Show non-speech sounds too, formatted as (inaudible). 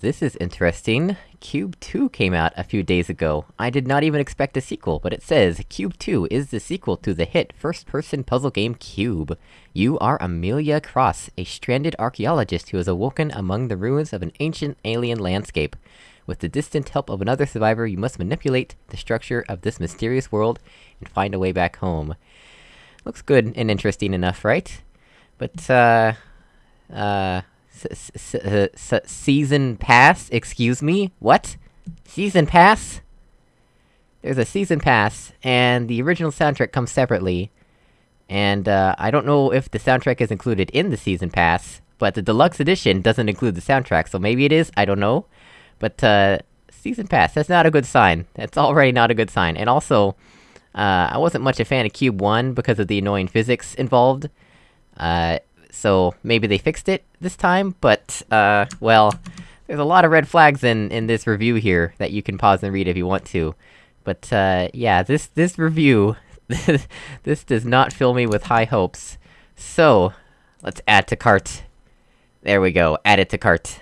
This is interesting. Cube 2 came out a few days ago. I did not even expect a sequel, but it says, Cube 2 is the sequel to the hit first-person puzzle game Cube. You are Amelia Cross, a stranded archaeologist who has awoken among the ruins of an ancient alien landscape. With the distant help of another survivor, you must manipulate the structure of this mysterious world and find a way back home. Looks good and interesting enough, right? But, uh... Uh... Season pass? Excuse me? What? Season pass? There's a season pass, and the original soundtrack comes separately. And, uh, I don't know if the soundtrack is included in the season pass, but the deluxe edition doesn't include the soundtrack, so maybe it is, I don't know. But, uh, season pass, that's not a good sign. That's already not a good sign. And also, uh, I wasn't much a fan of Cube 1 because of the annoying physics involved. Uh, so maybe they fixed it this time, but, uh, well, there's a lot of red flags in, in this review here that you can pause and read if you want to. But, uh, yeah, this, this review, (laughs) this does not fill me with high hopes. So, let's add to cart. There we go, add it to cart.